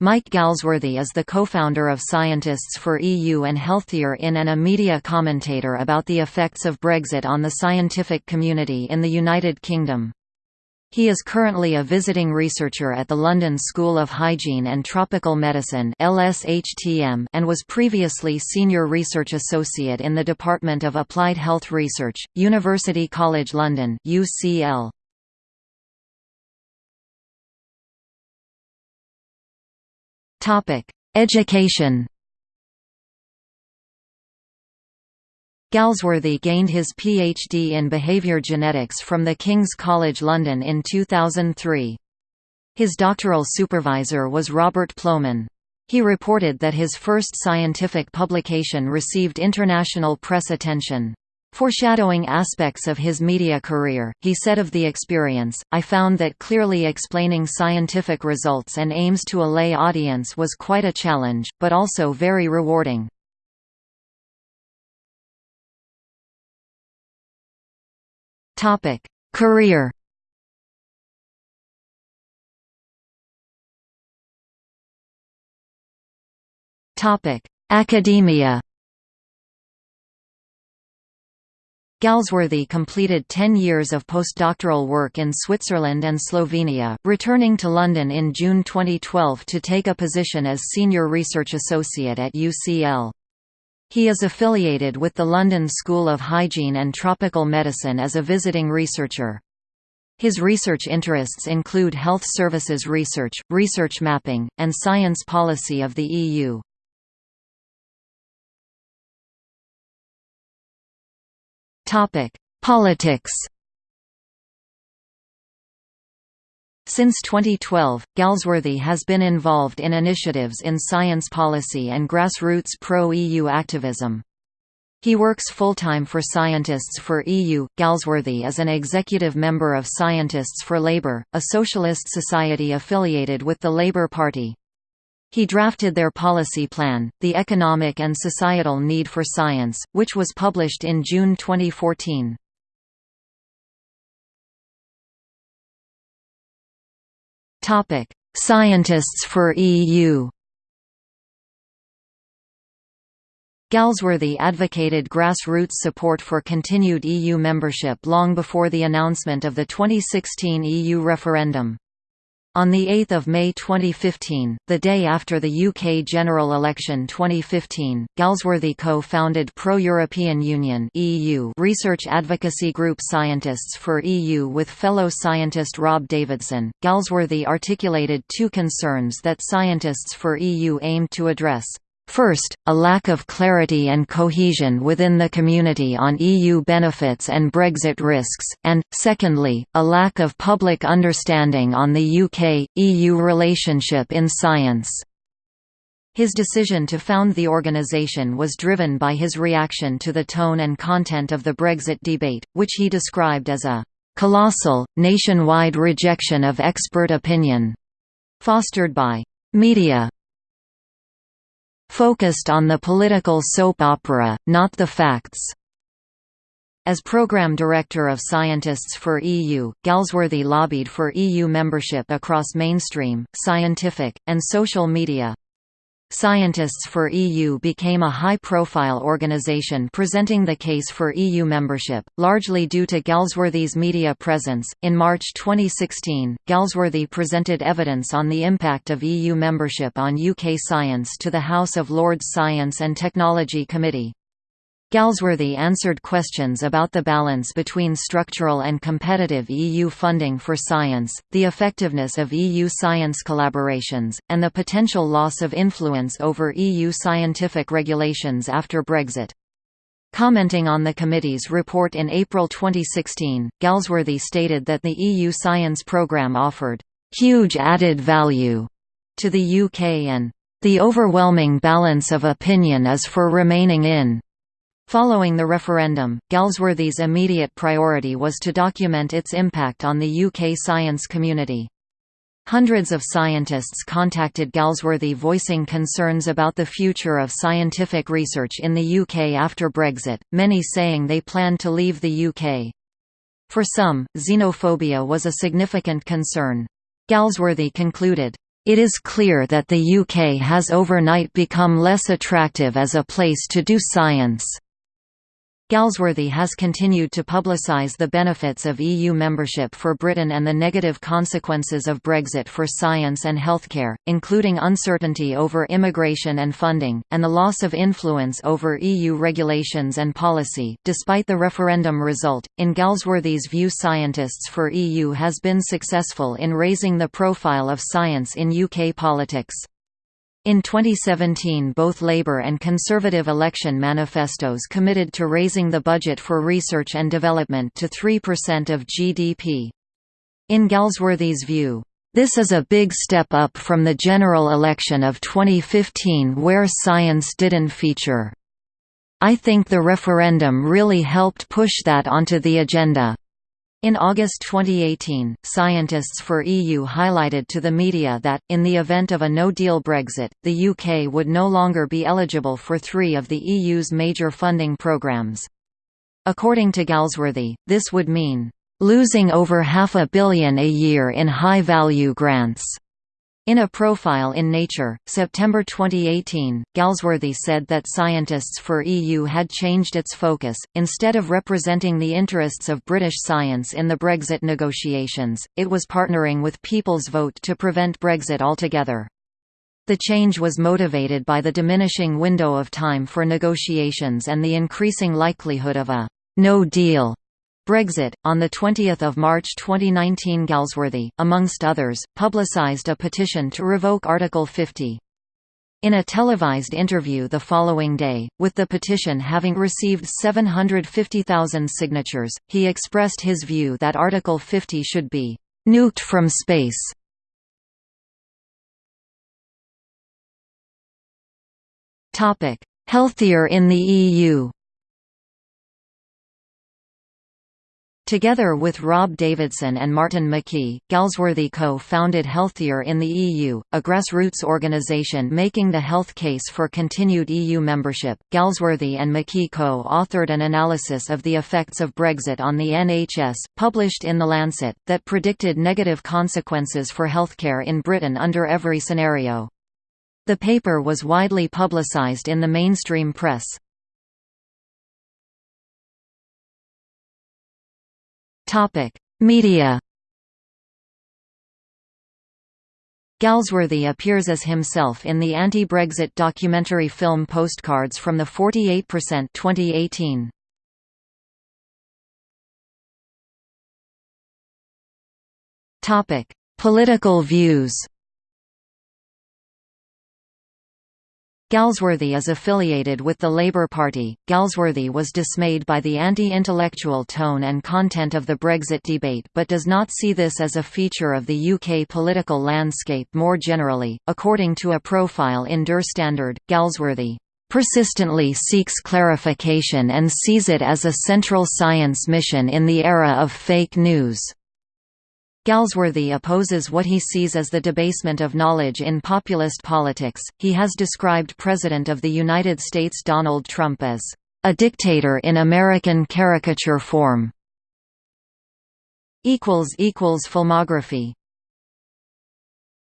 Mike Galsworthy is the co-founder of Scientists for EU and Healthier in and a media commentator about the effects of Brexit on the scientific community in the United Kingdom. He is currently a visiting researcher at the London School of Hygiene and Tropical Medicine and was previously Senior Research Associate in the Department of Applied Health Research, University College London UCL. Education Galsworthy gained his PhD in behaviour genetics from the King's College London in 2003. His doctoral supervisor was Robert Plomin. He reported that his first scientific publication received international press attention. Foreshadowing aspects of his media career, he said of the experience, I found that clearly explaining scientific results and aims to a lay audience was quite a challenge, but also very rewarding. Career Academia Galsworthy completed 10 years of postdoctoral work in Switzerland and Slovenia, returning to London in June 2012 to take a position as Senior Research Associate at UCL. He is affiliated with the London School of Hygiene and Tropical Medicine as a visiting researcher. His research interests include health services research, research mapping, and science policy of the EU. Topic: Politics. Since 2012, Galsworthy has been involved in initiatives in science policy and grassroots pro-EU activism. He works full-time for Scientists for EU. Galsworthy is an executive member of Scientists for Labour, a socialist society affiliated with the Labour Party. He drafted their policy plan, The Economic and Societal Need for Science, which was published in June 2014. Scientists for EU Galsworthy advocated grassroots support for continued EU membership long before the announcement of the 2016 EU referendum. On 8 May 2015, the day after the UK general election 2015, Galsworthy co-founded Pro-European Union (EU) research advocacy group Scientists for EU with fellow scientist Rob Davidson. Galsworthy articulated two concerns that Scientists for EU aimed to address. First, a lack of clarity and cohesion within the community on EU benefits and Brexit risks, and, secondly, a lack of public understanding on the UK-EU relationship in science. His decision to found the organisation was driven by his reaction to the tone and content of the Brexit debate, which he described as a «colossal, nationwide rejection of expert opinion» fostered by «media, focused on the political soap opera, not the facts. As Programme Director of Scientists for EU, Galsworthy lobbied for EU membership across mainstream, scientific, and social media. Scientists for EU became a high-profile organization presenting the case for EU membership, largely due to Galsworthy's media presence. In March 2016, Galsworthy presented evidence on the impact of EU membership on UK science to the House of Lords Science and Technology Committee. Galsworthy answered questions about the balance between structural and competitive EU funding for science, the effectiveness of EU science collaborations, and the potential loss of influence over EU scientific regulations after Brexit. Commenting on the committee's report in April 2016, Galsworthy stated that the EU science programme offered «huge added value» to the UK and «the overwhelming balance of opinion is for remaining in» Following the referendum, Galsworthy's immediate priority was to document its impact on the UK science community. Hundreds of scientists contacted Galsworthy voicing concerns about the future of scientific research in the UK after Brexit, many saying they planned to leave the UK. For some, xenophobia was a significant concern. Galsworthy concluded, It is clear that the UK has overnight become less attractive as a place to do science. Galsworthy has continued to publicise the benefits of EU membership for Britain and the negative consequences of Brexit for science and healthcare, including uncertainty over immigration and funding, and the loss of influence over EU regulations and policy. Despite the referendum result, in Galsworthy's view, Scientists for EU has been successful in raising the profile of science in UK politics. In 2017 both Labour and Conservative election manifestos committed to raising the budget for research and development to 3% of GDP. In Galsworthy's view, this is a big step up from the general election of 2015 where science didn't feature. I think the referendum really helped push that onto the agenda. In August 2018, Scientists for EU highlighted to the media that, in the event of a no-deal Brexit, the UK would no longer be eligible for three of the EU's major funding programmes. According to Galsworthy, this would mean, "...losing over half a billion a year in high-value grants." In a profile in Nature, September 2018, Galsworthy said that Scientists for EU had changed its focus, instead of representing the interests of British science in the Brexit negotiations, it was partnering with People's Vote to prevent Brexit altogether. The change was motivated by the diminishing window of time for negotiations and the increasing likelihood of a «no deal» Brexit. On 20 March 2019 Galsworthy, amongst others, publicised a petition to revoke Article 50. In a televised interview the following day, with the petition having received 750,000 signatures, he expressed his view that Article 50 should be «nuked from space». Healthier in the EU Together with Rob Davidson and Martin McKee, Galsworthy co-founded Healthier in the EU, a grassroots organisation making the health case for continued EU membership. Galsworthy and McKee co-authored an analysis of the effects of Brexit on the NHS, published in The Lancet, that predicted negative consequences for healthcare in Britain under every scenario. The paper was widely publicised in the mainstream press. Topic: Media. Galsworthy appears as himself in the anti-Brexit documentary film Postcards from the 48% 2018. Topic: Political views. Galsworthy is affiliated with the Labour Party. Galsworthy was dismayed by the anti-intellectual tone and content of the Brexit debate but does not see this as a feature of the UK political landscape more generally. According to a profile in Der Standard, Galsworthy persistently seeks clarification and sees it as a central science mission in the era of fake news. Galsworthy opposes what he sees as the debasement of knowledge in populist politics. He has described President of the United States Donald Trump as a dictator in American caricature form. equals equals Filmography